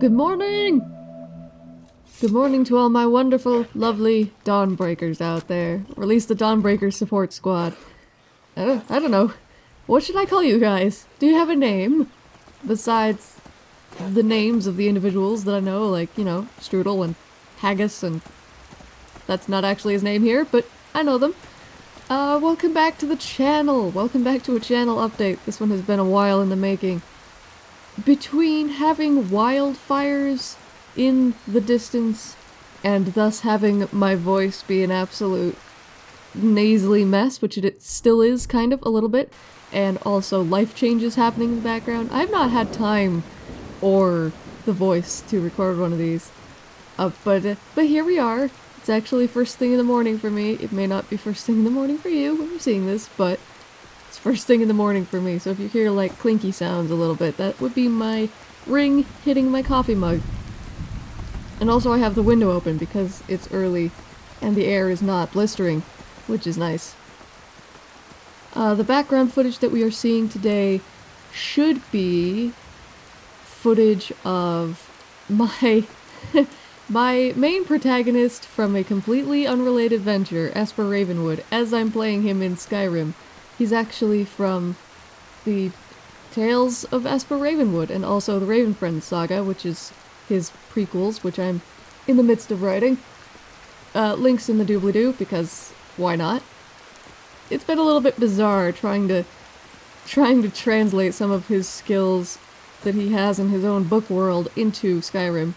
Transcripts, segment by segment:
Good morning! Good morning to all my wonderful, lovely Dawnbreakers out there. Or at least the Dawnbreaker support squad. Uh, I don't know. What should I call you guys? Do you have a name? Besides the names of the individuals that I know, like, you know, Strudel and Haggis and... That's not actually his name here, but I know them. Uh, welcome back to the channel! Welcome back to a channel update. This one has been a while in the making. Between having wildfires in the distance and thus having my voice be an absolute nasally mess, which it still is kind of a little bit, and also life changes happening in the background, I've not had time or the voice to record one of these. Uh, but, uh, but here we are. It's actually first thing in the morning for me. It may not be first thing in the morning for you when you're seeing this, but first thing in the morning for me. So if you hear like clinky sounds a little bit, that would be my ring hitting my coffee mug. And also I have the window open because it's early and the air is not blistering, which is nice. Uh, the background footage that we are seeing today should be footage of my My main protagonist from a completely unrelated venture, Esper Ravenwood, as I'm playing him in Skyrim. He's actually from the Tales of Esper Ravenwood and also the Ravenfriend saga, which is his prequels, which I'm in the midst of writing. Uh, links in the doobly-doo, because why not? It's been a little bit bizarre trying to trying to translate some of his skills that he has in his own book world into Skyrim.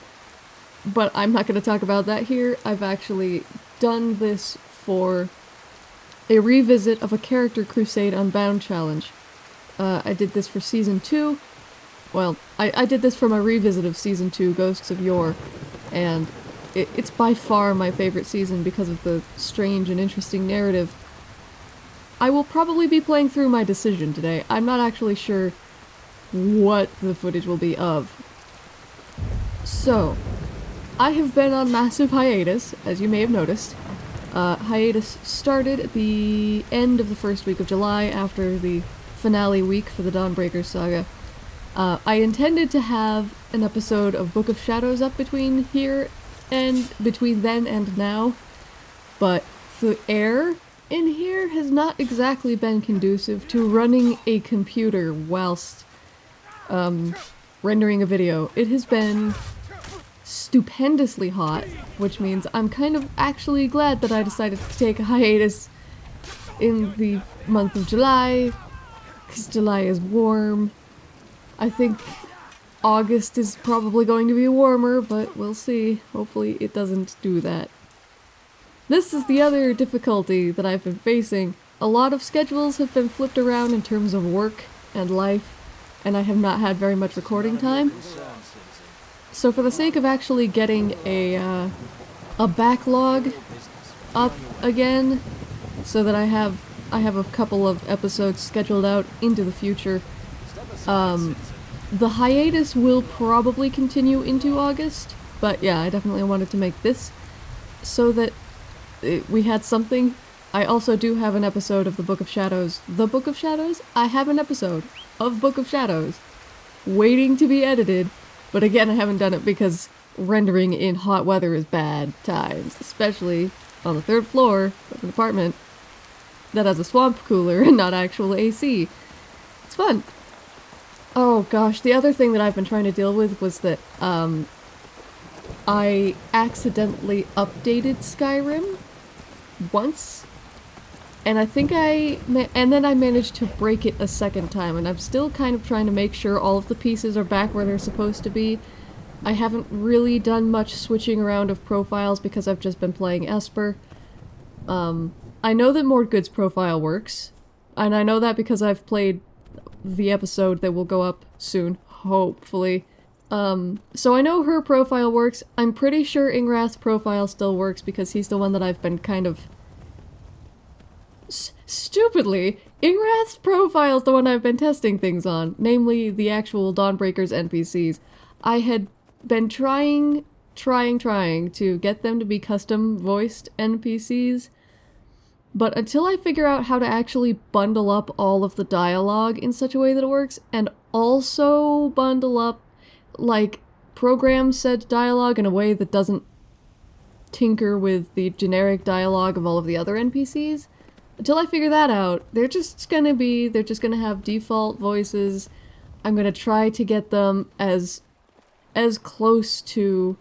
But I'm not going to talk about that here. I've actually done this for a revisit of a Character Crusade Unbound challenge. Uh, I did this for Season 2. Well, I, I did this for my revisit of Season 2, Ghosts of Yore, and it, it's by far my favorite season because of the strange and interesting narrative. I will probably be playing through my decision today. I'm not actually sure what the footage will be of. So, I have been on massive hiatus, as you may have noticed. Uh, hiatus started at the end of the first week of July after the finale week for the Dawnbreaker saga. Uh, I intended to have an episode of Book of Shadows up between here and between then and now, but the air in here has not exactly been conducive to running a computer whilst um, rendering a video. It has been stupendously hot, which means I'm kind of actually glad that I decided to take a hiatus in the month of July, because July is warm. I think August is probably going to be warmer, but we'll see. Hopefully it doesn't do that. This is the other difficulty that I've been facing. A lot of schedules have been flipped around in terms of work and life, and I have not had very much recording time. So for the sake of actually getting a, uh, a backlog up again, so that I have I have a couple of episodes scheduled out into the future, um, the hiatus will probably continue into August, but yeah, I definitely wanted to make this so that it, we had something. I also do have an episode of the Book of Shadows. The Book of Shadows? I have an episode of Book of Shadows waiting to be edited but again, I haven't done it because rendering in hot weather is bad times, especially on the third floor of an apartment that has a swamp cooler and not actual AC. It's fun. Oh gosh, the other thing that I've been trying to deal with was that, um, I accidentally updated Skyrim once and I think I, and then I managed to break it a second time, and I'm still kind of trying to make sure all of the pieces are back where they're supposed to be. I haven't really done much switching around of profiles because I've just been playing Esper. Um, I know that Mordgood's profile works, and I know that because I've played the episode that will go up soon, hopefully. Um, so I know her profile works. I'm pretty sure Ingrath's profile still works because he's the one that I've been kind of stupidly, Ingrath's profile is the one I've been testing things on, namely the actual Dawnbreakers NPCs. I had been trying, trying, trying to get them to be custom voiced NPCs, but until I figure out how to actually bundle up all of the dialogue in such a way that it works, and also bundle up, like, program said dialogue in a way that doesn't tinker with the generic dialogue of all of the other NPCs. Until I figure that out, they're just gonna be, they're just gonna have default voices. I'm gonna try to get them as, as close to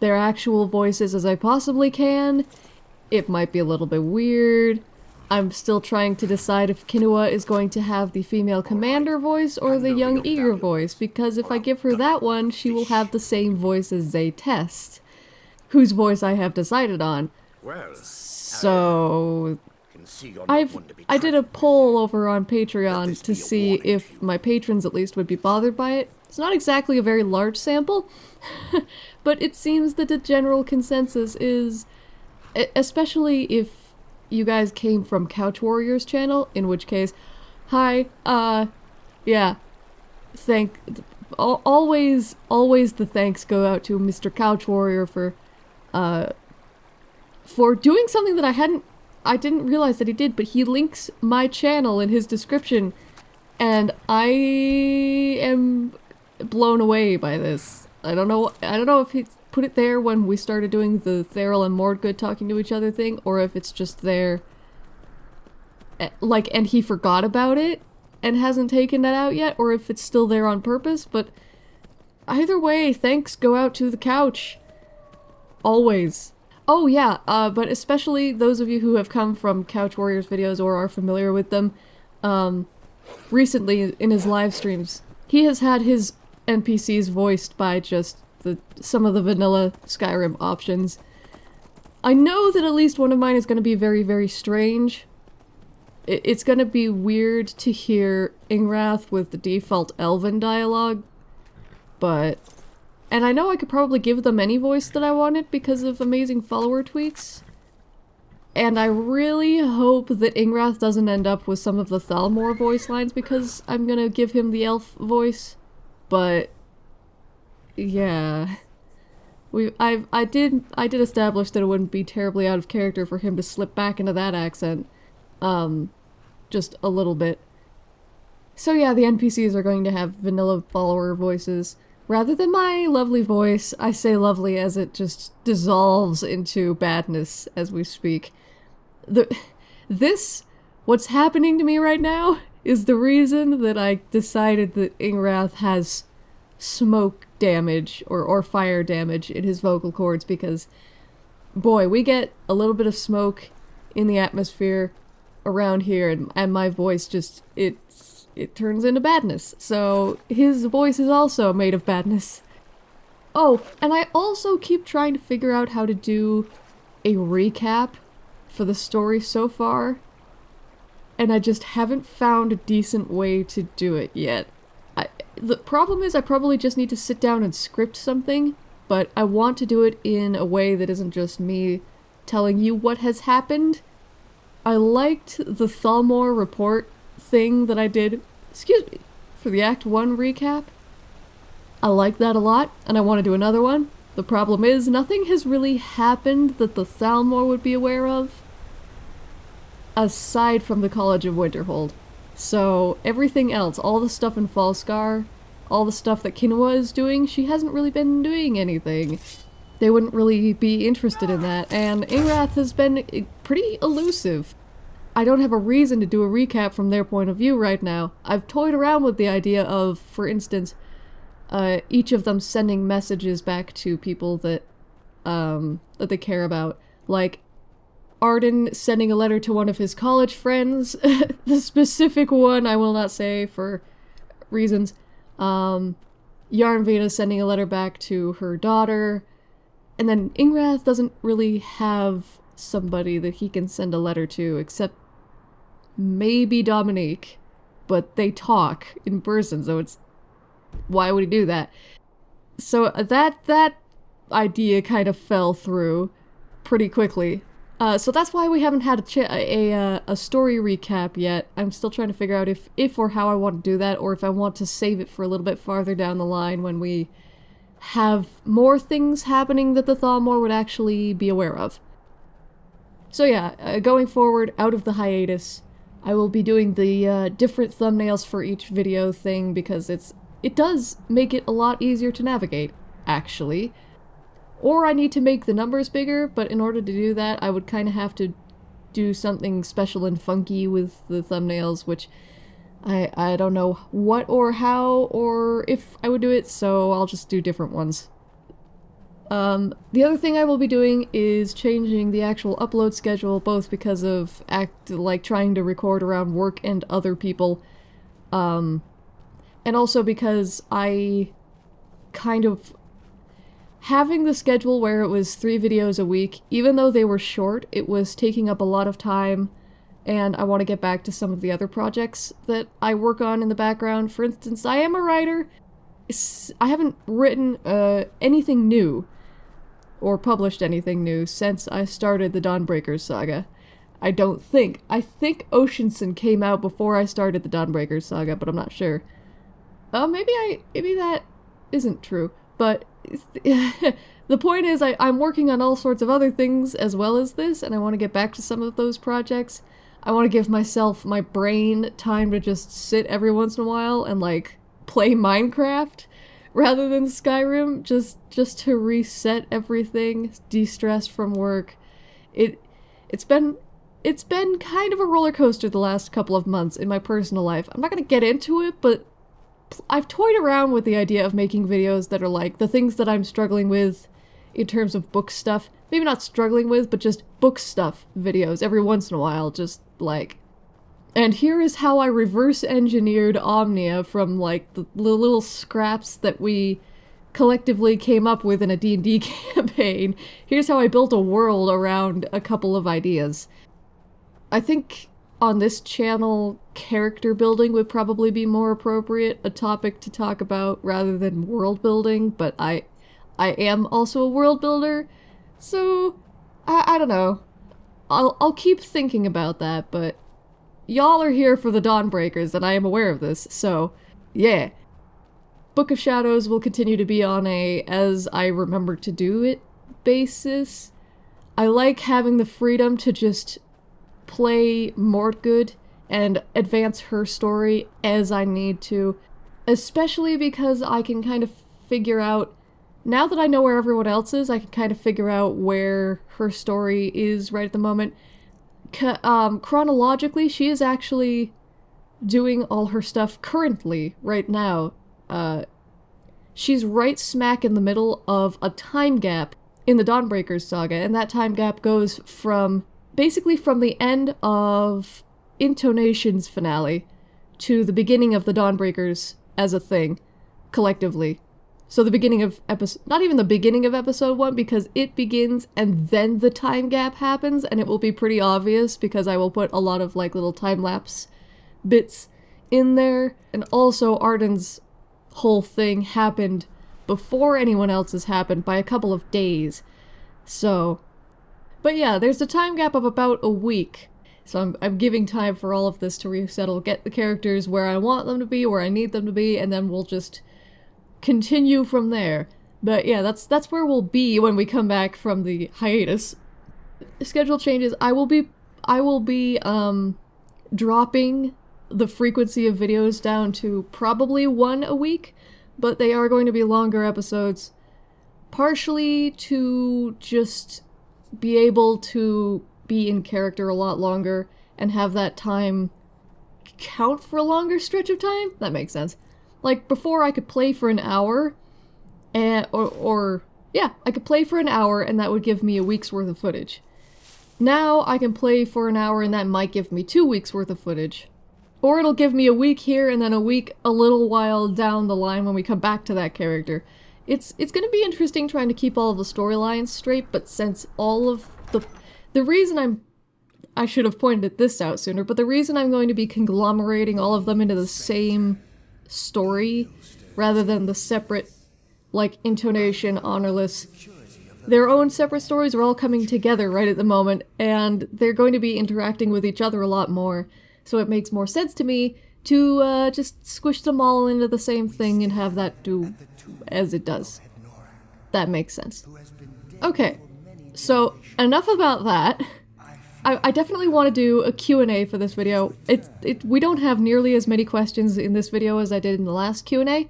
their actual voices as I possibly can. It might be a little bit weird. I'm still trying to decide if Kinoa is going to have the female commander voice or the young eager voice, because if I give her that one, she will have the same voice as Zaytest, whose voice I have decided on. So I've I did a poll over on Patreon to see if my patrons at least would be bothered by it. It's not exactly a very large sample, but it seems that the general consensus is, especially if you guys came from Couch Warriors channel, in which case, hi, uh, yeah, thank, always, always the thanks go out to Mr. Couch Warrior for, uh, for doing something that I hadn't, I didn't realize that he did, but he links my channel in his description, and I am blown away by this. I don't know, I don't know if he put it there when we started doing the Theral and Mordgood talking to each other thing, or if it's just there, eh, like, and he forgot about it and hasn't taken that out yet, or if it's still there on purpose, but either way, thanks go out to the couch. Always. Oh yeah, uh, but especially those of you who have come from Couch Warriors videos or are familiar with them, um, recently in his live streams, he has had his NPCs voiced by just the some of the vanilla Skyrim options. I know that at least one of mine is going to be very, very strange. It, it's going to be weird to hear Ingrath with the default Elven dialogue, but... And I know I could probably give them any voice that I wanted because of amazing follower tweaks. And I really hope that Ingrath doesn't end up with some of the Thalmor voice lines because I'm gonna give him the elf voice. But yeah. We I I did I did establish that it wouldn't be terribly out of character for him to slip back into that accent. Um just a little bit. So yeah, the NPCs are going to have vanilla follower voices. Rather than my lovely voice, I say lovely as it just dissolves into badness as we speak. The this what's happening to me right now is the reason that I decided that Ingrath has smoke damage or, or fire damage in his vocal cords because, boy, we get a little bit of smoke in the atmosphere around here and, and my voice just, it, it turns into badness. So his voice is also made of badness. Oh, and I also keep trying to figure out how to do a recap for the story so far. And I just haven't found a decent way to do it yet. The problem is I probably just need to sit down and script something, but I want to do it in a way that isn't just me telling you what has happened. I liked the Thalmor report thing that I did, excuse me, for the Act 1 recap. I like that a lot, and I want to do another one. The problem is, nothing has really happened that the Thalmor would be aware of, aside from the College of Winterhold. So everything else, all the stuff in Falskaar, all the stuff that Kinoa is doing, she hasn't really been doing anything. They wouldn't really be interested in that, and Ingrath has been eh, pretty elusive. I don't have a reason to do a recap from their point of view right now. I've toyed around with the idea of, for instance, uh, each of them sending messages back to people that, um, that they care about. Like, Arden sending a letter to one of his college friends. the specific one I will not say for reasons. Um, Yarnvita sending a letter back to her daughter. And then Ingrath doesn't really have somebody that he can send a letter to except maybe Dominique. But they talk in person, so it's... Why would he do that? So that, that idea kind of fell through pretty quickly. Uh, so that's why we haven't had a, a, a, uh, a, story recap yet. I'm still trying to figure out if, if or how I want to do that, or if I want to save it for a little bit farther down the line when we have more things happening that the Thalmor would actually be aware of. So yeah, uh, going forward, out of the hiatus, I will be doing the uh, different thumbnails for each video thing because it's it does make it a lot easier to navigate. actually. Or I need to make the numbers bigger, but in order to do that, I would kind of have to do something special and funky with the thumbnails, which I, I don't know what or how or if I would do it, so I'll just do different ones. Um, the other thing I will be doing is changing the actual upload schedule, both because of act like trying to record around work and other people, um, and also because I kind of having the schedule where it was three videos a week, even though they were short, it was taking up a lot of time, and I want to get back to some of the other projects that I work on in the background. For instance, I am a writer. I haven't written uh, anything new or published anything new since I started the Dawnbreakers saga. I don't think. I think Oceanson came out before I started the Dawnbreakers saga, but I'm not sure. Oh, uh, maybe I maybe that isn't true. But the point is I, I'm working on all sorts of other things as well as this, and I want to get back to some of those projects. I want to give myself, my brain, time to just sit every once in a while and, like, play Minecraft rather than Skyrim, just just to reset everything, de-stress from work. It it's been it's been kind of a roller coaster the last couple of months in my personal life. I'm not going to get into it, but I've toyed around with the idea of making videos that are like the things that I'm struggling with in terms of book stuff. Maybe not struggling with, but just book stuff videos every once in a while, just like and here is how I reverse engineered Omnia from like the, little scraps that we collectively came up with in a D&D campaign. Here's how I built a world around a couple of ideas. I think on this channel, character building would probably be more appropriate, a topic to talk about rather than world building, but I I am also a world builder, so I, I don't know. I'll, I'll keep thinking about that, but y'all are here for the Dawnbreakers, and I am aware of this, so yeah. Book of Shadows will continue to be on a as I remember to do it basis. I like having the freedom to just play Mordgood and advance her story as I need to, especially because I can kind of figure out now that I know where everyone else is, I can kind of figure out where her story is right at the moment um, chronologically, she is actually doing all her stuff currently, right now. Uh, she's right smack in the middle of a time gap in the Dawnbreakers saga, and that time gap goes from basically from the end of Intonation's finale to the beginning of the Dawnbreakers as a thing, collectively. So the beginning of episode, not even the beginning of episode one, because it begins and then the time gap happens, and it will be pretty obvious because I will put a lot of like little time lapse bits in there. And also Arden's whole thing happened before anyone else's happened by a couple of days. So, but yeah, there's a time gap of about a week. So I'm, I'm giving time for all of this to resettle, get the characters where I want them to be, where I need them to be, and then we'll just continue from there. But yeah, that's that's where we'll be when we come back from the hiatus. Schedule changes. I will be I will be um dropping the frequency of videos down to probably one a week, but they are going to be longer episodes partially to just be able to be in character a lot longer and have that time count for a longer stretch of time. That makes sense. Like, before I could play for an hour, and, or, or, yeah, I could play for an hour and that would give me a week's worth of footage. Now I can play for an hour and that might give me two weeks worth of footage. Or it'll give me a week here and then a week a little while down the line when we come back to that character. It's it's going to be interesting trying to keep all of the storylines straight, but since all of the... The reason I'm... I should have pointed this out sooner, but the reason I'm going to be conglomerating all of them into the same story rather than the separate, like, intonation, honorless. Their own separate stories are all coming together right at the moment, and they're going to be interacting with each other a lot more, so it makes more sense to me to uh, just squish them all into the same thing and have that do as it does. That makes sense. Okay, so enough about that. I, I definitely want to do a Q&A for this video. It, it, we don't have nearly as many questions in this video as I did in the last Q&A,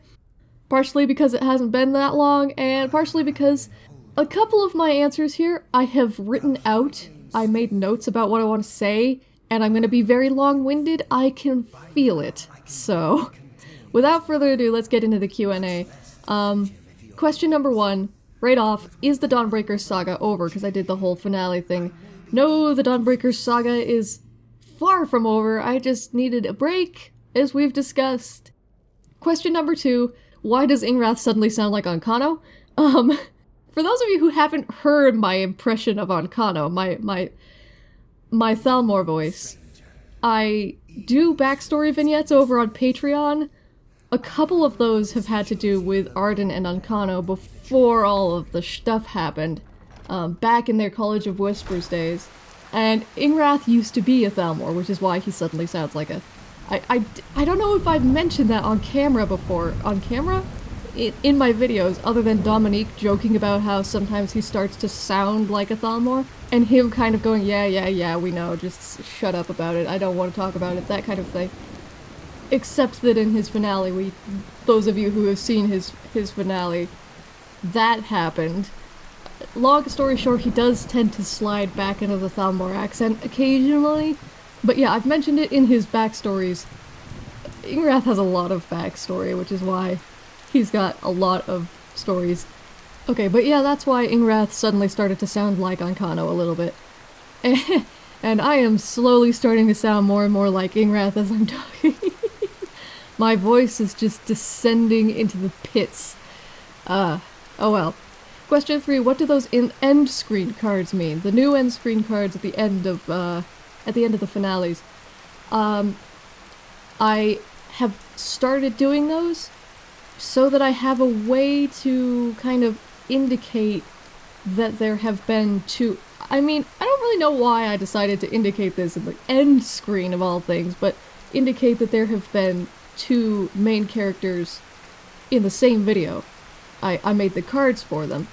partially because it hasn't been that long, and partially because a couple of my answers here I have written out. I made notes about what I want to say, and I'm going to be very long-winded. I can feel it. So, without further ado, let's get into the Q&A. Um, question number one, right off, is the Dawnbreaker saga over? Because I did the whole finale thing. No, the Dawnbreaker saga is far from over. I just needed a break, as we've discussed. Question number two, why does Ingrath suddenly sound like Ancano? Um, for those of you who haven't heard my impression of Ancano, my my my Thalmor voice, I do backstory vignettes over on Patreon. A couple of those have had to do with Arden and Ancano before all of the stuff happened, um, back in their College of Whispers days. And Ingrath used to be a Thalmor, which is why he suddenly sounds like a... I, I, I don't know if I've mentioned that on camera before. On camera? in in my videos, other than Dominique joking about how sometimes he starts to sound like a Thalmor, and him kind of going, yeah, yeah, yeah, we know, just shut up about it, I don't want to talk about it, that kind of thing. Except that in his finale, we, those of you who have seen his, his finale, that happened. Long story short, he does tend to slide back into the Thalmor accent occasionally, but yeah, I've mentioned it in his backstories. Ingrath has a lot of backstory, which is why He's got a lot of stories. Okay, but yeah, that's why Ingrath suddenly started to sound like Ancano a little bit. and I am slowly starting to sound more and more like Ingrath as I'm talking. My voice is just descending into the pits. Uh, oh well. Question three, what do those end screen cards mean? The new end screen cards at the end of, uh, at the end of the finales. Um, I have started doing those so that I have a way to kind of indicate that there have been two. I mean, I don't really know why I decided to indicate this in the end screen of all things, but indicate that there have been two main characters in the same video. I, I made the cards for them.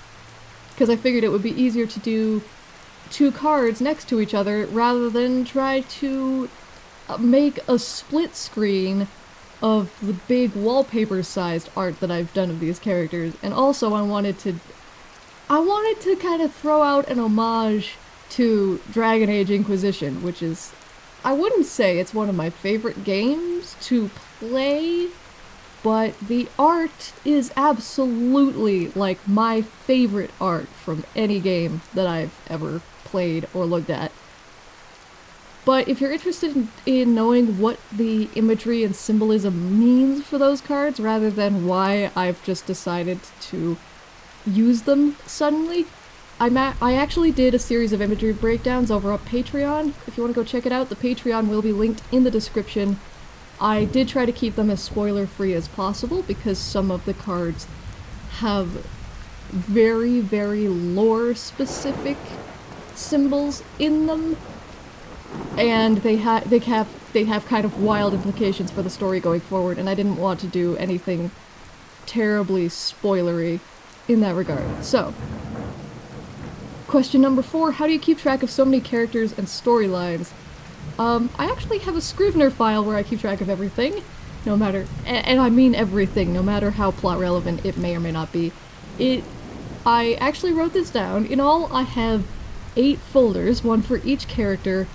Because I figured it would be easier to do two cards next to each other rather than try to uh, make a split screen of the big wallpaper-sized art that I've done of these characters, and also I wanted to... I wanted to kind of throw out an homage to Dragon Age Inquisition, which is... I wouldn't say it's one of my favorite games to play, but the art is absolutely like my favorite art from any game that I've ever played or looked at. But if you're interested in, in, knowing what the imagery and symbolism means for those cards, rather than why I've just decided to use them suddenly, I'm I actually did a series of imagery breakdowns over on Patreon. If you want to go check it out, the Patreon will be linked in the description. I did try to keep them as spoiler-free as possible because some of the cards have very, very lore-specific symbols in them and they have they have they have kind of wild implications for the story going forward, and I didn't want to do anything terribly spoilery in that regard. So, question number four: How do you keep track of so many characters and storylines? Um, I actually have a Scrivener file where I keep track of everything, no matter, and, and I mean everything, no matter how plot relevant it may or may not be. It, I actually wrote this down. In all, I have eight folders, one for each character,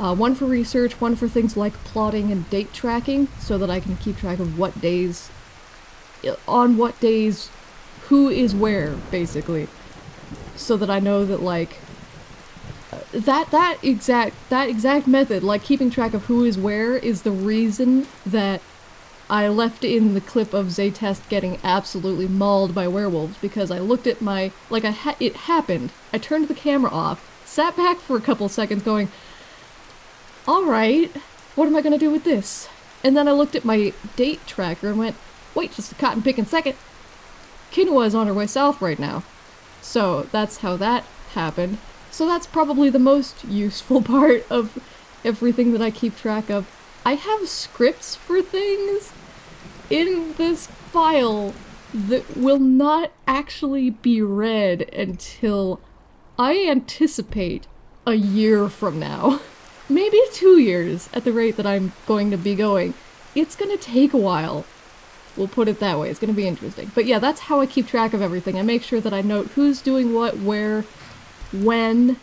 uh, one for research, one for things like plotting and date tracking, so that I can keep track of what days, on what days, who is where, basically. So that I know that, like, that, that exact, that exact method, like keeping track of who is where, is the reason that I left in the clip of Zaytest getting absolutely mauled by werewolves, because I looked at my, like, I ha it happened. I turned the camera off, sat back for a couple seconds going, alright, what am I gonna do with this? And then I looked at my date tracker and went, wait just a cotton picking second. Kinoa is on her way south right now. So that's how that happened. So that's probably the most useful part of everything that I keep track of. I have scripts for things in this file that will not actually be read until I anticipate a year from now. maybe two years at the rate that I'm going to be going. It's gonna take a while We'll put it that way. It's to be interesting. But yeah, that's how I keep track of everything. I make sure that I note who's doing what, where, when.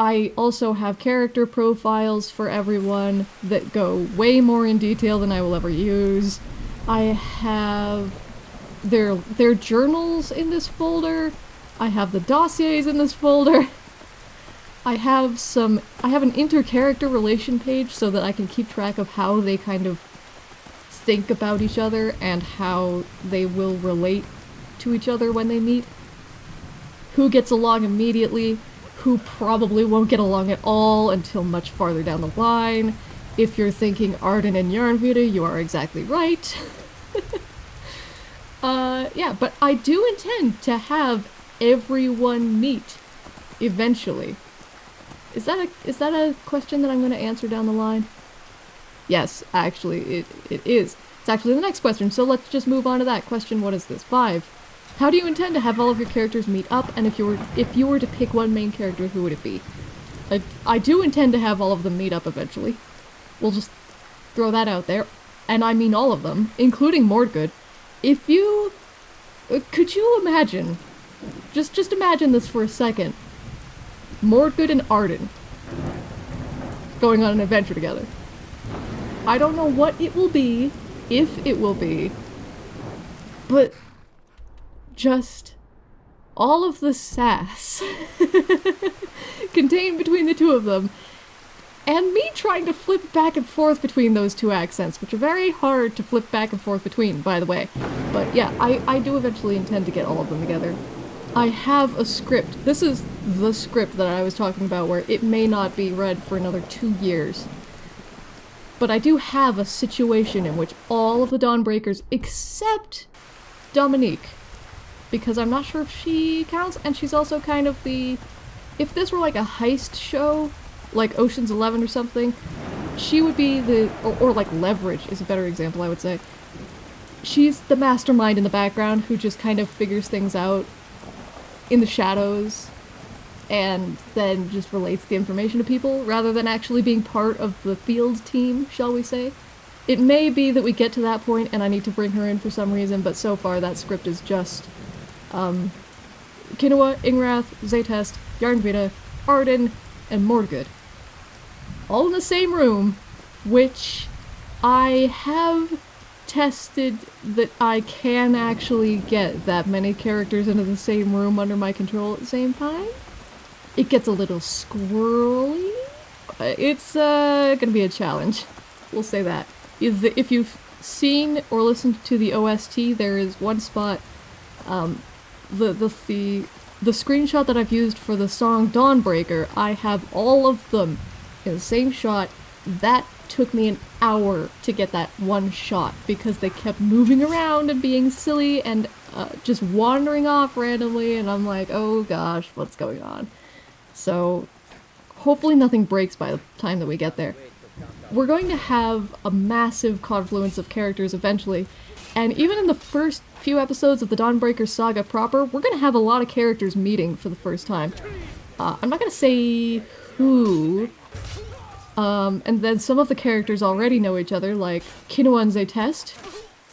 I also have character profiles for everyone that go way more in detail than I will ever use. I have their their journals in this folder. I have the dossiers in this folder. I have some I have an inter-character relation page so that I can keep track of how they kind of think about each other and how they will relate to each other when they meet. Who gets along immediately, who probably won't get along at all until much farther down the line. If you're thinking Arden and Yarnvita, you are exactly right. uh, yeah, but I do intend to have everyone meet eventually. Is that a is that a question that I'm going to answer down the line? Yes, actually, it, it is. It's actually the next question, so let's just move on to that question. What is this? Five. How do you intend to have all of your characters meet up, and if you were if you were to pick one main character, who would it be? I, I do intend to have all of them meet up eventually. We'll just throw that out there. And I mean all of them, including Mordgood. If you... Uh, could you imagine... Just, just imagine this for a second. Mordgood and Arden going on an adventure together. I don't know what it will be, if it will be, but just all of the sass contained between the two of them and me trying to flip back and forth between those two accents, which are very hard to flip back and forth between, by the way. But yeah, I, I do eventually intend to get all of them together. I have a script. This is the script that I was talking about where it may not be read for another two years. But I do have a situation in which all of the Dawnbreakers, except Dominique, because I'm not sure if she counts, and she's also kind of the... If this were like a heist show, like Ocean's Eleven or something, she would be the... Or, or like Leverage is a better example, I would say. She's the mastermind in the background who just kind of figures things out in the shadows and then just relates the information to people rather than actually being part of the field team, shall we say. It may be that we get to that point and I need to bring her in for some reason, but so far that script is just um, Kinoa, Ingrath, Zaytest, Yarnvita, Arden, and Mordgood. All in the same room, which I have tested that I can actually get that many characters into the same room under my control at the same time. It gets a little squirrely. It's uh, gonna be a challenge. We'll say that. Is that if you've seen or listened to the OST, there is one spot um, the, the, the, the screenshot that I've used for the song Dawnbreaker, I have all of them in the same shot. That took me an hour to get that one shot because they kept moving around and being silly and uh, just wandering off randomly and I'm like, oh gosh, what's going on? So hopefully nothing breaks by the time that we get there. We're going to have a massive confluence of characters eventually, and even in the first few episodes of the Dawnbreaker saga proper, we're gonna have a lot of characters meeting for the first time. Uh, I'm not gonna say who, um, and then some of the characters already know each other, like Kinoa and Zaytest,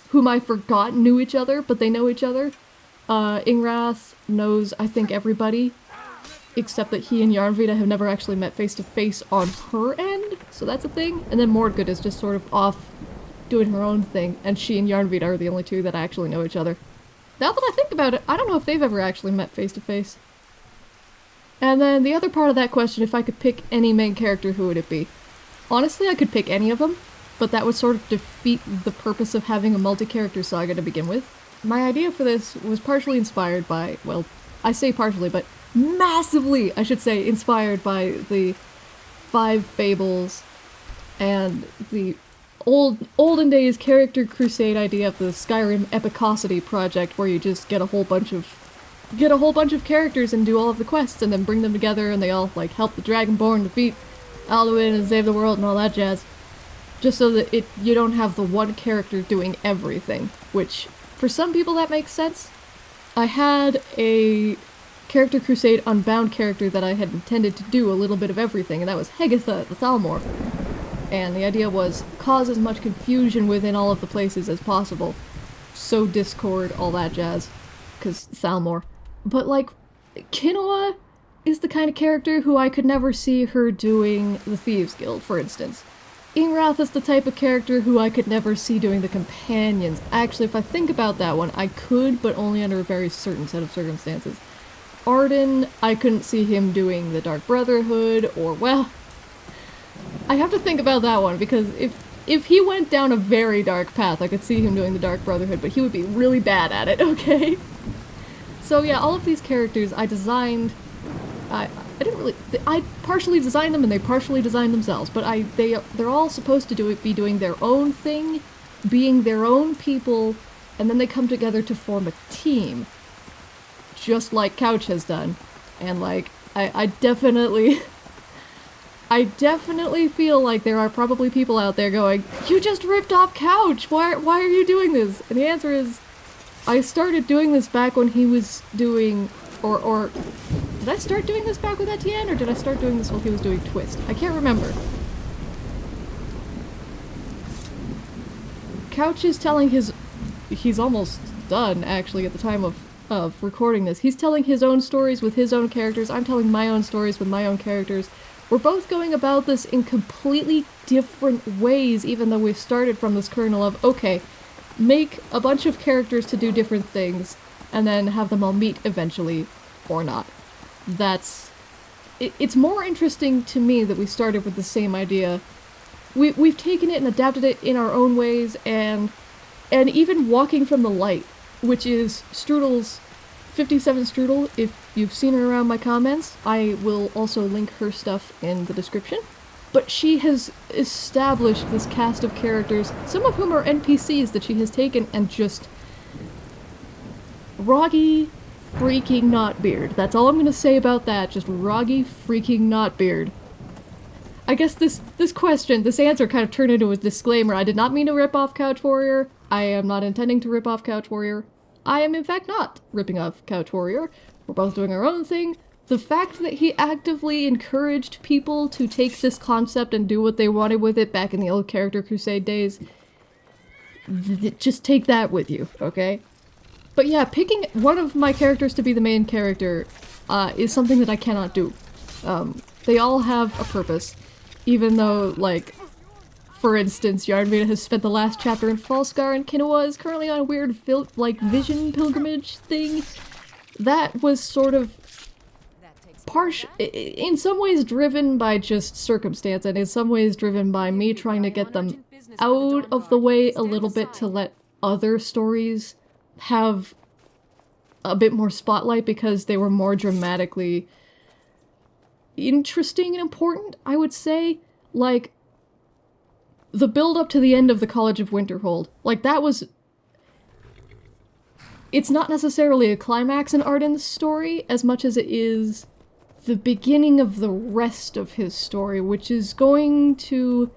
whom I forgot knew each other, but they know each other. Uh, Ingrath knows, I think, everybody, except that he and Yarnvita have never actually met face to face on her end, so that's a thing. And then Mordgood is just sort of off doing her own thing, and she and Yarnvita are the only two that actually know each other. Now that I think about it, I don't know if they've ever actually met face to face. And then the other part of that question, if I could pick any main character, who would it be? Honestly, I could pick any of them, but that would sort of defeat the purpose of having a multi-character saga to begin with. My idea for this was partially inspired by, well, I say partially, but massively, I should say, inspired by the Five Fables and the old olden days character crusade idea of the Skyrim Epicosity project where you just get a whole bunch of get a whole bunch of characters and do all of the quests and then bring them together and they all like help the Dragonborn defeat Alduin and save the world and all that jazz. Just so that it you don't have the one character doing everything, which for some people that makes sense. I had a character crusade unbound character that I had intended to do a little bit of everything, and that was Hegatha the Thalmor and the idea was cause as much confusion within all of the places as possible. so Discord, all that jazz. Because Thalmor. But, like, Kinoa is the kind of character who I could never see her doing the Thieves Guild, for instance. Ingrath is the type of character who I could never see doing the Companions. Actually, if I think about that one, I could, but only under a very certain set of circumstances. Arden, I couldn't see him doing the Dark Brotherhood, or, well... I have to think about that one, because if if he went down a very dark path, I could see him doing the Dark Brotherhood, but he would be really bad at it, okay? So yeah, all of these characters I designed... I, I didn't really... I partially designed them and they partially designed themselves, but I they they're all supposed to do it, be doing their own thing, being their own people, and then they come together to form a team. Just like Couch has done. And like, I, I definitely... I definitely feel like there are probably people out there going, You just ripped off Couch! Why, why are you doing this? And the answer is, I started doing this back when he was doing... Or, or did I start doing this back with Etienne, or did I start doing this while he was doing Twist? I can't remember. Couch is telling his... He's almost done, actually, at the time of, of recording this. He's telling his own stories with his own characters. I'm telling my own stories with my own characters. We're both going about this in completely different ways, even though we've started from this kernel of, okay, make a bunch of characters to do different things, and then have them all meet eventually, or not that's it, it's more interesting to me that we started with the same idea. We we've taken it and adapted it in our own ways and and even walking from the light, which is Strudel's 57 Strudel, if you've seen her around my comments, I will also link her stuff in the description. But she has established this cast of characters, some of whom are NPCs that she has taken and just... Roggi freaking Knotbeard. That's all I'm gonna say about that. Just Roggi freaking Knotbeard. I guess this this question, this answer kind of turned into a disclaimer. I did not mean to rip off Couch Warrior. I am not intending to rip off Couch Warrior. I am in fact not ripping off Couch Warrior. We're both doing our own thing. The fact that he actively encouraged people to take this concept and do what they wanted with it back in the old Character Crusade days, just take that with you, okay? But yeah, picking one of my characters to be the main character uh, is something that I cannot do. Um, they all have a purpose, even though, like, for instance, Yarnvita has spent the last chapter in Falskaar and Kinoa is currently on a weird, like, vision pilgrimage thing. That was sort of partial, in some ways driven by just circumstance, and in some ways driven by me trying to get them out of the way a little bit to let other stories have a bit more spotlight because they were more dramatically interesting and important, I would say. Like, the build up to the end of the College of Winterhold, like, that was... It's not necessarily a climax in Arden's story as much as it is the beginning of the rest of his story, which is going to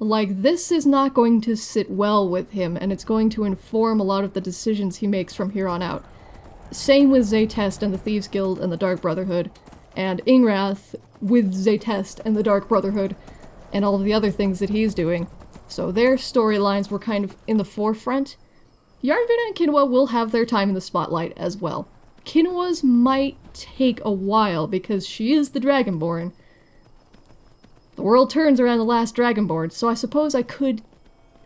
like, this is not going to sit well with him, and it's going to inform a lot of the decisions he makes from here on out. Same with Zaytest and the Thieves Guild and the Dark Brotherhood, and Ingrath with Zaytest and the Dark Brotherhood, and all of the other things that he's doing. So their storylines were kind of in the forefront. Yarnvita and Kinoa will have their time in the spotlight as well. Kinoa's might take a while because she is the Dragonborn, the world turns around the last Dragonborn, so I suppose I could...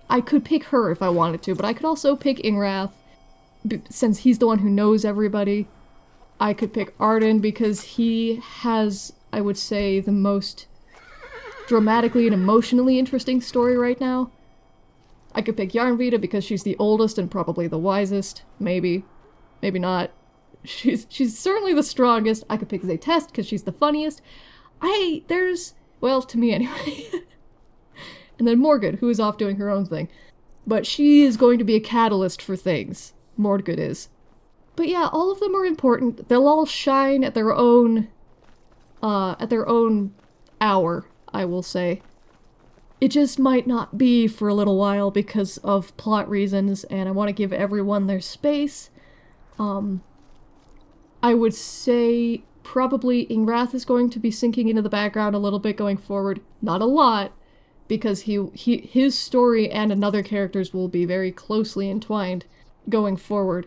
I could pick her if I wanted to, but I could also pick Ingrath, since he's the one who knows everybody. I could pick Arden because he has, I would say, the most dramatically and emotionally interesting story right now. I could pick Yarnvita because she's the oldest and probably the wisest. Maybe. Maybe not. She's she's certainly the strongest. I could pick Zaytest because she's the funniest. I there's well, to me anyway. and then Morgan, who is off doing her own thing. But she is going to be a catalyst for things. Morgan is. But yeah, all of them are important. They'll all shine at their own, uh, at their own hour, I will say. It just might not be for a little while because of plot reasons, and I want to give everyone their space. Um, I would say probably Ingrath is going to be sinking into the background a little bit going forward. Not a lot, because he, he his story and another character's will be very closely entwined going forward.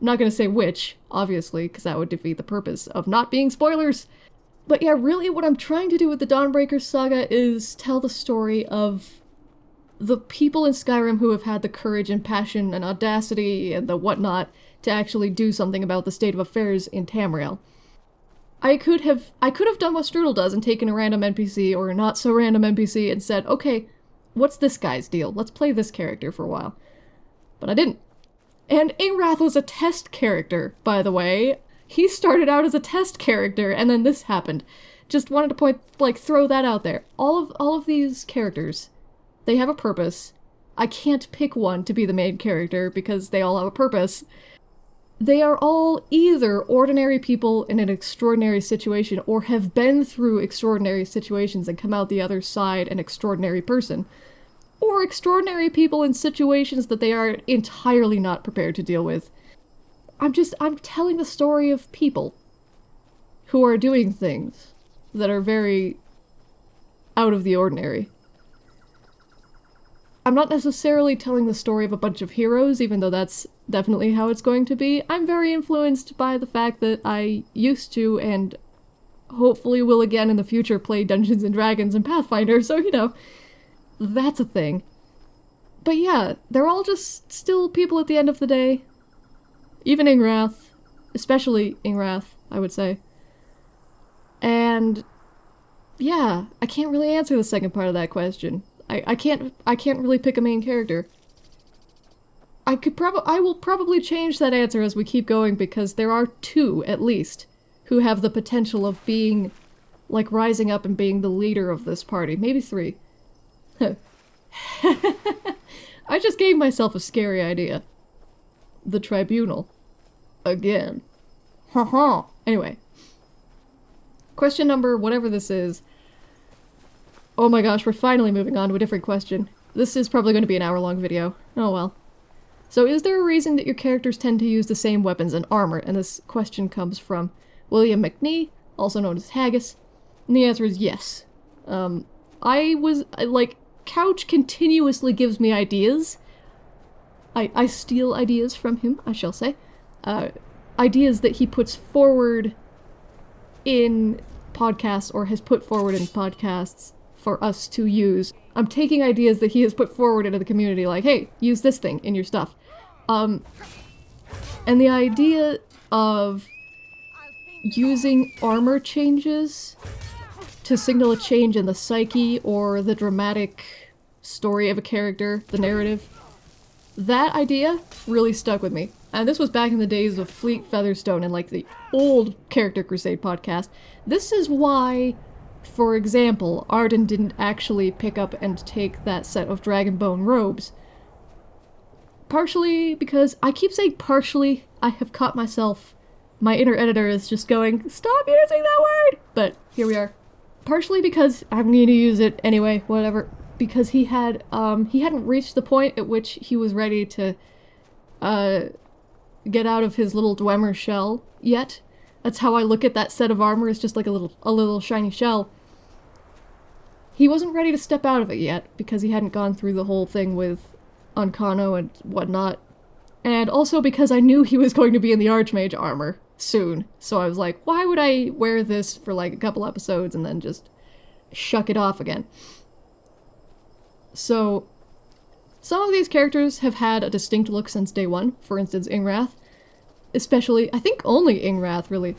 I'm not going to say which, obviously, because that would defeat the purpose of not being spoilers. But yeah, really what I'm trying to do with the Dawnbreaker saga is tell the story of the people in Skyrim who have had the courage and passion and audacity and the whatnot to actually do something about the state of affairs in Tamriel. I could have I could have done what Strudel does and taken a random NPC or a not so random NPC and said, okay, what's this guy's deal? Let's play this character for a while. But I didn't. And Ingrath was a test character, by the way. He started out as a test character and then this happened. Just wanted to point like throw that out there. All of all of these characters, they have a purpose. I can't pick one to be the main character because they all have a purpose. They are all either ordinary people in an extraordinary situation or have been through extraordinary situations and come out the other side an extraordinary person. Or extraordinary people in situations that they are entirely not prepared to deal with. I'm just, I'm telling the story of people who are doing things that are very out of the ordinary. I'm not necessarily telling the story of a bunch of heroes, even though that's definitely how it's going to be. I'm very influenced by the fact that I used to and hopefully will again in the future play Dungeons and Dragons and Pathfinder, so you know, that's a thing. But yeah, they're all just still people at the end of the day. Even Ingrath, especially Ingrath, I would say. And yeah, I can't really answer the second part of that question. I, I can't I can't really pick a main character. I could probably I will probably change that answer as we keep going because there are two at least who have the potential of being like rising up and being the leader of this party. Maybe three. I just gave myself a scary idea. The tribunal. Again. Haha. anyway. Question number whatever this is Oh my gosh, we're finally moving on to a different question. This is probably going to be an hour-long video. Oh well. So is there a reason that your characters tend to use the same weapons and armor? And this question comes from William McNee, also known as Haggis. And the answer is yes. Um, I was, like, Couch continuously gives me ideas. I, I steal ideas from him, I shall say. Uh, ideas that he puts forward in podcasts or has put forward in podcasts for us to use. I'm taking ideas that he has put forward into the community, like, hey, use this thing in your stuff. Um, and the idea of using armor changes to signal a change in the psyche or the dramatic story of a character, the narrative, that idea really stuck with me. And this was back in the days of Fleet Featherstone and like the old Character Crusade podcast. This is why for example, Arden didn't actually pick up and take that set of Dragonbone robes. Partially because I keep saying partially, I have caught myself. My inner editor is just going, stop using that word! But here we are. Partially because I'm going to use it anyway, whatever. Because he had, um, he hadn't reached the point at which he was ready to, uh, get out of his little Dwemer shell yet. That's how I look at that set of armor, it's just like a little a little shiny shell. He wasn't ready to step out of it yet, because he hadn't gone through the whole thing with Ancano and whatnot. And also because I knew he was going to be in the Archmage armor soon, so I was like, why would I wear this for like a couple episodes and then just shuck it off again? So, some of these characters have had a distinct look since day one, for instance Ingrath, especially, I think only Ingrath, really.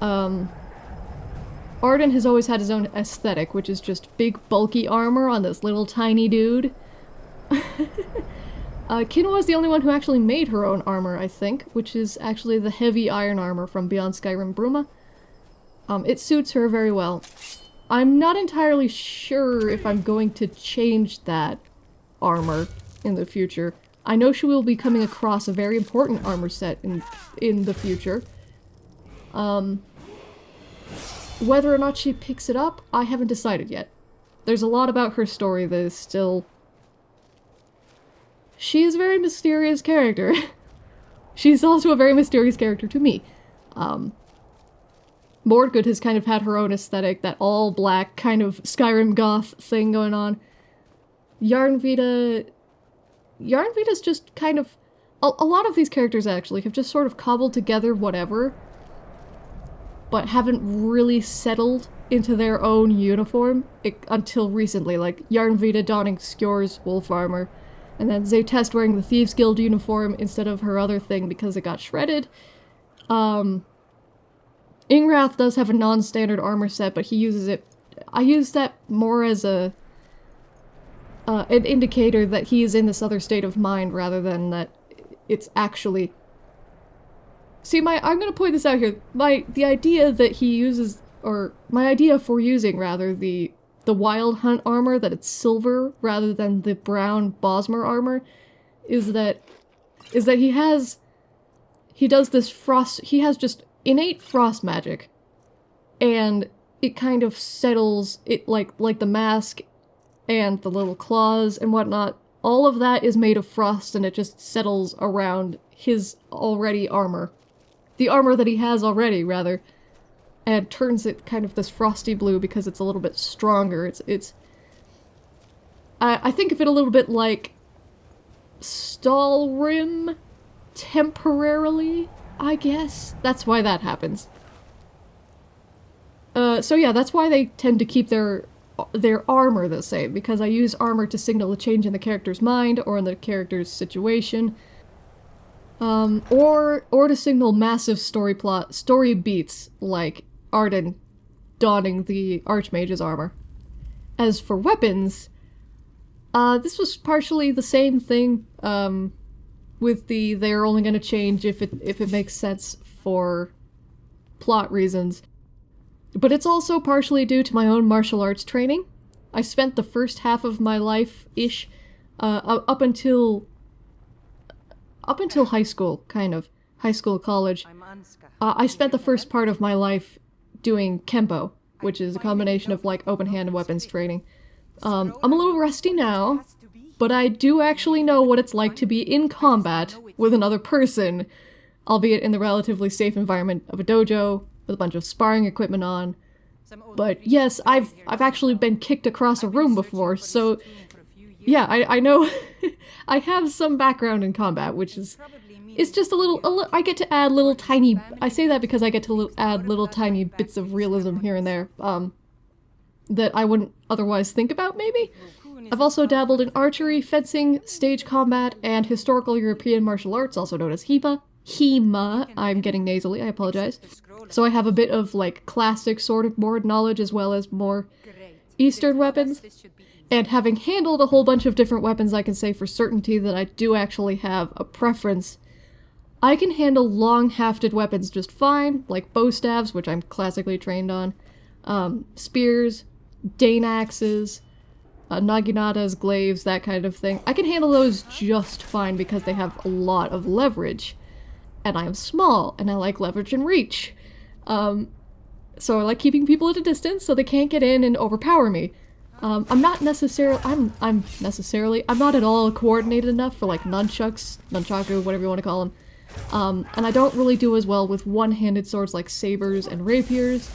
Um, Arden has always had his own aesthetic, which is just big bulky armor on this little tiny dude. uh, Kinua is the only one who actually made her own armor, I think, which is actually the heavy iron armor from Beyond Skyrim Bruma. Um, it suits her very well. I'm not entirely sure if I'm going to change that armor in the future. I know she will be coming across a very important armor set in in the future. Um, whether or not she picks it up, I haven't decided yet. There's a lot about her story that is still... She is a very mysterious character. She's also a very mysterious character to me. Um, Mordgood has kind of had her own aesthetic, that all black kind of Skyrim goth thing going on. Yarnvita... Yarnvita's just kind of... A, a lot of these characters actually have just sort of cobbled together whatever, but haven't really settled into their own uniform it, until recently, like Yarnvita donning Skjor's wolf armor, and then Zaytest wearing the Thieves Guild uniform instead of her other thing because it got shredded. Um, Ingrath does have a non-standard armor set, but he uses it... I use that more as a... Uh, an indicator that he is in this other state of mind rather than that it's actually... See, my- I'm gonna point this out here. My- the idea that he uses or my idea for using rather the the wild hunt armor that it's silver rather than the brown Bosmer armor is that is that he has he does this frost he has just innate frost magic and it kind of settles it like like the mask and the little claws and whatnot all of that is made of frost and it just settles around his already armor the armor that he has already rather and turns it kind of this frosty blue because it's a little bit stronger. It's it's I, I think of it a little bit like Stalhrim temporarily, I guess. That's why that happens. Uh, so yeah, that's why they tend to keep their their armor the same, because I use armor to signal a change in the character's mind or in the character's situation. Um, or, or to signal massive story plot, story beats, like Arden donning the Archmage's armor. As for weapons, uh, this was partially the same thing, um, with the they're only gonna change if it if it makes sense for plot reasons. But it's also partially due to my own martial arts training. I spent the first half of my life-ish, uh, up until up until high school, kind of. High school, college. Uh, I spent the first part of my life doing Kempo, which is a combination of like open hand and weapons training. Um, I'm a little rusty now, but I do actually know what it's like to be in combat with another person, albeit in the relatively safe environment of a dojo with a bunch of sparring equipment on. But yes, I've I've actually been kicked across a room before, so yeah, I, I know I have some background in combat, which is it's just a little, a li I get to add little tiny, I say that because I get to li add little tiny bits of realism here and there, um, that I wouldn't otherwise think about, maybe? I've also dabbled in archery, fencing, stage combat, and historical European martial arts, also known as HEMA. HEMA, I'm getting nasally, I apologize. So I have a bit of, like, classic sword board knowledge as well as more Eastern weapons. And having handled a whole bunch of different weapons, I can say for certainty that I do actually have a preference I can handle long-hafted weapons just fine, like bo staves, which I'm classically trained on, um, spears, Dane axes, uh, naginatas, glaives, that kind of thing. I can handle those just fine because they have a lot of leverage. And I'm small, and I like leverage and reach. Um, so I like keeping people at a distance so they can't get in and overpower me. Um, I'm not necessarily- I'm- I'm necessarily- I'm not at all coordinated enough for like nunchucks, nunchaku, whatever you want to call them. Um, and I don't really do as well with one-handed swords like sabers and rapiers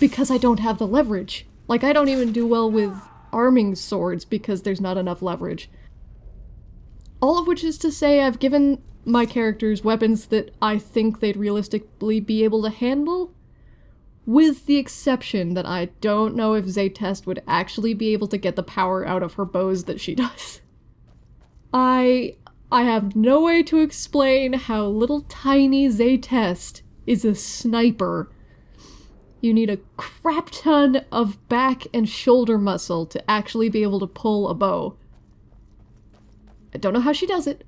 because I don't have the leverage. Like, I don't even do well with arming swords because there's not enough leverage. All of which is to say I've given my characters weapons that I think they'd realistically be able to handle, with the exception that I don't know if Zaytest would actually be able to get the power out of her bows that she does. I I have no way to explain how little tiny Zaytest is a sniper. You need a crap ton of back and shoulder muscle to actually be able to pull a bow. I don't know how she does it.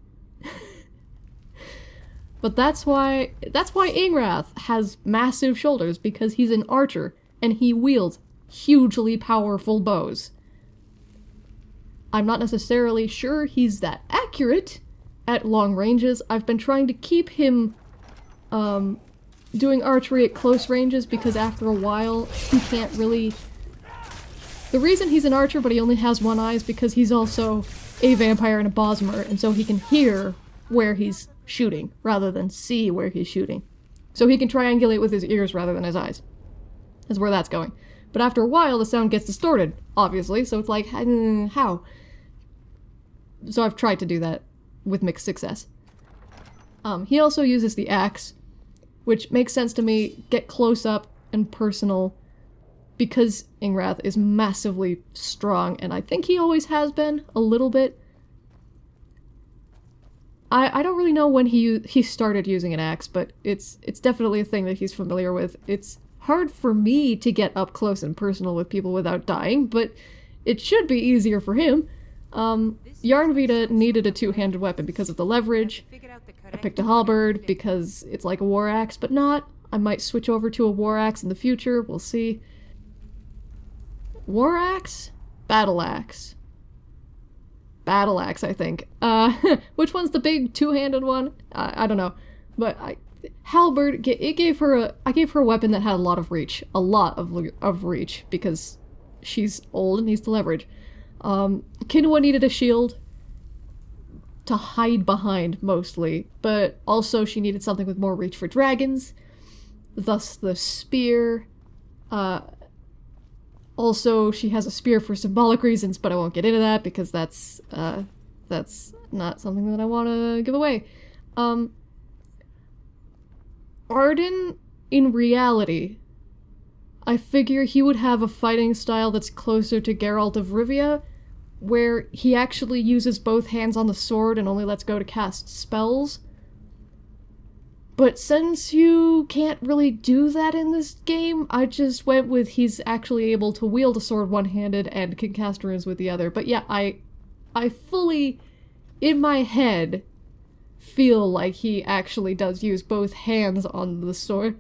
But that's why that's why Ingrath has massive shoulders because he's an archer and he wields hugely powerful bows. I'm not necessarily sure he's that accurate, at long ranges. I've been trying to keep him um, doing archery at close ranges because after a while he can't really... The reason he's an archer but he only has one eye is because he's also a vampire and a Bosmer and so he can hear where he's shooting rather than see where he's shooting. So he can triangulate with his ears rather than his eyes. is where that's going. But after a while, the sound gets distorted, obviously, so it's like, hmm, how? So I've tried to do that with mixed success. Um, he also uses the axe, which makes sense to me, get close up and personal, because Ingrath is massively strong, and I think he always has been, a little bit. I, I don't really know when he he started using an axe, but it's it's definitely a thing that he's familiar with. It's hard for me to get up close and personal with people without dying, but it should be easier for him. Um, Yarnvita needed a two-handed weapon because of the leverage. I picked a halberd because it's like a war axe, but not. I might switch over to a war axe in the future, we'll see. War axe? Battle axe. Battle axe, I think. Uh, which one's the big two-handed one? I, I don't know. But I, halberd, it gave her a, I gave her a weapon that had a lot of reach. A lot of, of reach, because she's old and needs to leverage. Um, Kinoa needed a shield to hide behind, mostly, but also she needed something with more reach for dragons, thus the spear. Uh, also, she has a spear for symbolic reasons, but I won't get into that because that's, uh, that's not something that I want to give away. Um, Arden, in reality, I figure he would have a fighting style that's closer to Geralt of Rivia, where he actually uses both hands on the sword and only lets go to cast spells. But since you can't really do that in this game, I just went with he's actually able to wield a sword one-handed and can cast runes with the other. But yeah, I I fully, in my head, feel like he actually does use both hands on the sword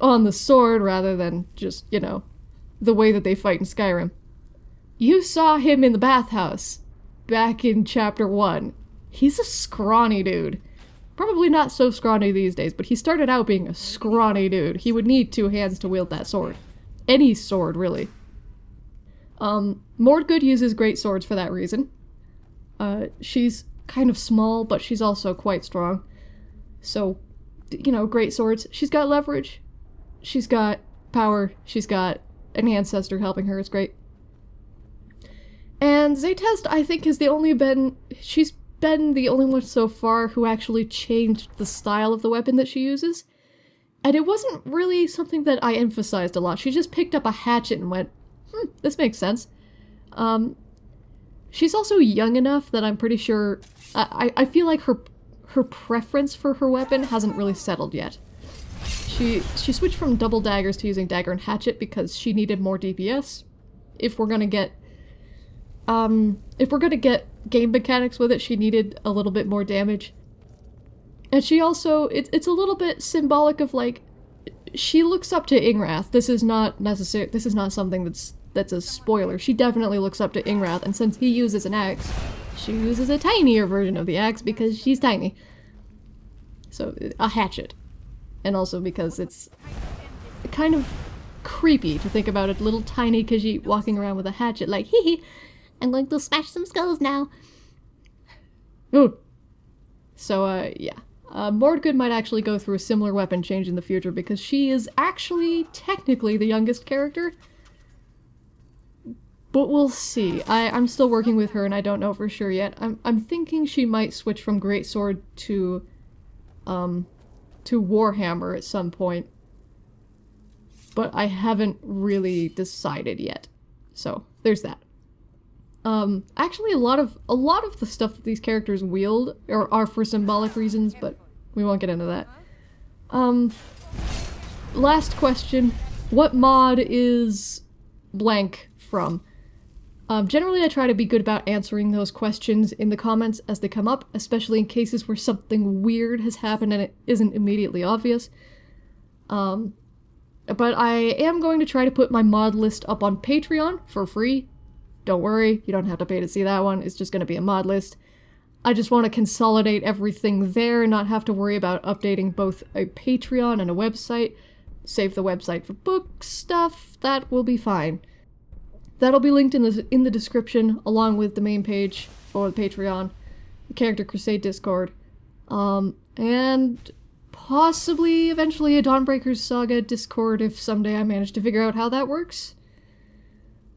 on the sword rather than just, you know, the way that they fight in Skyrim. You saw him in the bathhouse back in chapter 1. He's a scrawny dude. Probably not so scrawny these days, but he started out being a scrawny dude. He would need two hands to wield that sword. Any sword, really. Um, Mordgood uses great swords for that reason. Uh, she's kind of small, but she's also quite strong. So, you know, great swords. She's got leverage. She's got power. She's got an ancestor helping her. It's great. And Zaytest, I think, has the only been... She's been the only one so far who actually changed the style of the weapon that she uses. And it wasn't really something that I emphasized a lot. She just picked up a hatchet and went, hmm, this makes sense. Um, she's also young enough that I'm pretty sure... I, I feel like her her preference for her weapon hasn't really settled yet. She she switched from double daggers to using dagger and hatchet because she needed more DPS. If we're gonna get um, if we're gonna get game mechanics with it, she needed a little bit more damage. And she also, it, it's a little bit symbolic of like, she looks up to Ingrath. This is not necessary, this is not something that's that's a spoiler. She definitely looks up to Ingrath, and since he uses an axe, she uses a tinier version of the axe because she's tiny. So, a hatchet. And also because it's kind of creepy to think about a little tiny Khajiit walking around with a hatchet like, hee hee, I'm going to smash some skulls now. Ooh. So, uh, yeah. Uh, Mordgood might actually go through a similar weapon change in the future because she is actually technically the youngest character. But we'll see. I, I'm still working with her and I don't know for sure yet. I'm, I'm thinking she might switch from Greatsword to, um, to Warhammer at some point. But I haven't really decided yet. So, there's that. Um, actually, a lot of a lot of the stuff that these characters wield are, are for symbolic reasons, but we won't get into that. Um, last question: What mod is blank from? Um, generally, I try to be good about answering those questions in the comments as they come up, especially in cases where something weird has happened and it isn't immediately obvious. Um, but I am going to try to put my mod list up on Patreon for free don't worry, you don't have to pay to see that one, it's just going to be a mod list. I just want to consolidate everything there and not have to worry about updating both a Patreon and a website. Save the website for book stuff, that will be fine. That'll be linked in the, in the description along with the main page for the Patreon, the Character Crusade Discord, um, and possibly eventually a Dawnbreakers Saga Discord if someday I manage to figure out how that works.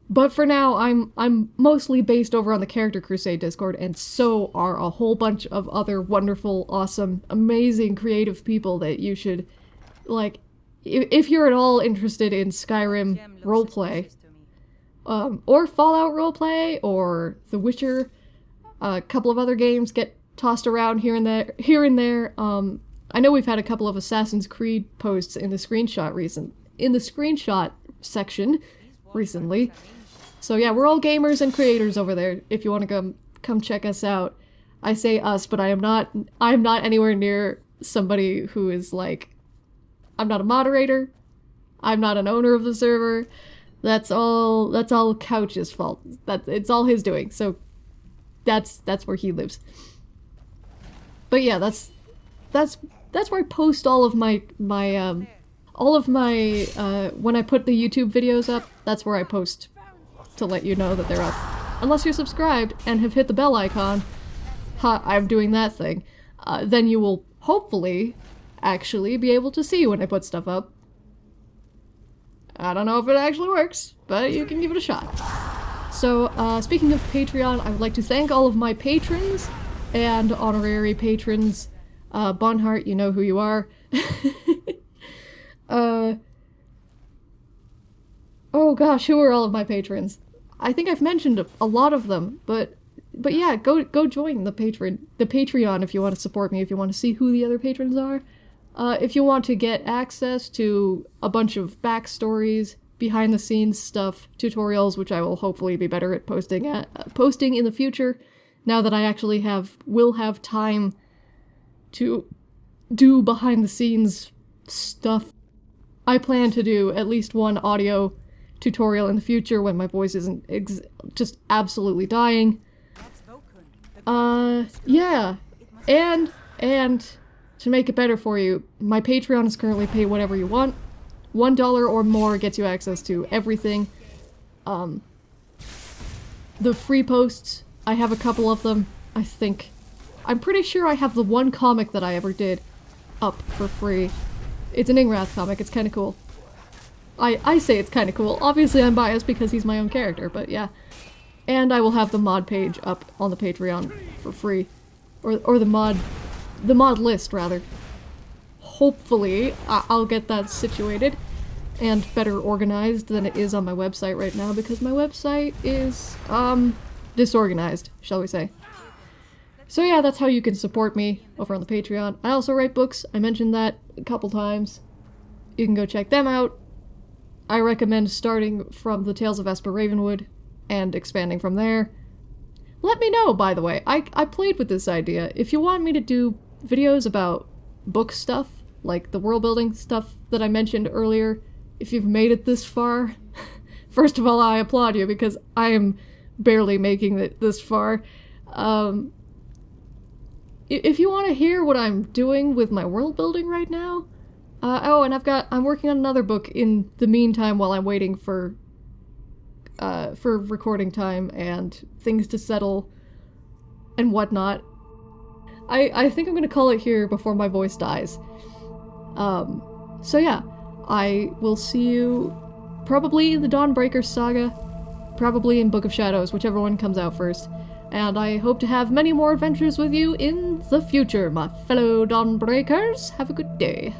But for now, I'm I'm mostly based over on the Character Crusade Discord, and so are a whole bunch of other wonderful, awesome, amazing, creative people that you should, like, if, if you're at all interested in Skyrim roleplay, um, or Fallout roleplay, or The Witcher, a couple of other games get tossed around here and there. Here and there. Um, I know we've had a couple of Assassin's Creed posts in the screenshot recent in the screenshot section recently. So yeah, we're all gamers and creators over there. If you want to come come check us out, I say us, but I am not. I am not anywhere near somebody who is like. I'm not a moderator. I'm not an owner of the server. That's all. That's all Couch's fault. That it's all his doing. So that's that's where he lives. But yeah, that's that's that's where I post all of my my um all of my uh when I put the YouTube videos up, that's where I post to let you know that they're up. Unless you're subscribed and have hit the bell icon, ha, I'm doing that thing, uh, then you will hopefully actually be able to see when I put stuff up. I don't know if it actually works, but you can give it a shot. So, uh, speaking of Patreon, I would like to thank all of my patrons and honorary patrons. Uh, Bonhart, you know who you are. uh, oh gosh, who are all of my patrons? I think I've mentioned a lot of them, but but yeah, go go join the patron the Patreon if you want to support me. If you want to see who the other patrons are, uh, if you want to get access to a bunch of backstories, behind the scenes stuff, tutorials, which I will hopefully be better at posting at uh, posting in the future. Now that I actually have will have time to do behind the scenes stuff. I plan to do at least one audio tutorial in the future when my voice isn't just absolutely dying. Uh, yeah. And, and, to make it better for you, my Patreon is currently pay whatever you want. One dollar or more gets you access to everything. Um, the free posts, I have a couple of them, I think. I'm pretty sure I have the one comic that I ever did up for free. It's an Ingrath comic, it's kinda cool. I, I say it's kinda cool. Obviously I'm biased because he's my own character, but yeah. And I will have the mod page up on the Patreon for free. Or, or the mod... the mod list, rather. Hopefully, I I'll get that situated and better organized than it is on my website right now because my website is, um, disorganized, shall we say. So yeah, that's how you can support me over on the Patreon. I also write books. I mentioned that a couple times. You can go check them out. I recommend starting from the Tales of Esper Ravenwood and expanding from there. Let me know, by the way. I, I played with this idea. If you want me to do videos about book stuff, like the world building stuff that I mentioned earlier, if you've made it this far, first of all, I applaud you because I am barely making it this far. Um, if you want to hear what I'm doing with my world building right now, uh, oh, and I've got I'm working on another book in the meantime while I'm waiting for uh, for recording time and things to settle and whatnot. I I think I'm gonna call it here before my voice dies. Um, so yeah, I will see you probably in the Dawnbreaker saga, probably in Book of Shadows, whichever one comes out first and I hope to have many more adventures with you in the future, my fellow Dawnbreakers. Have a good day.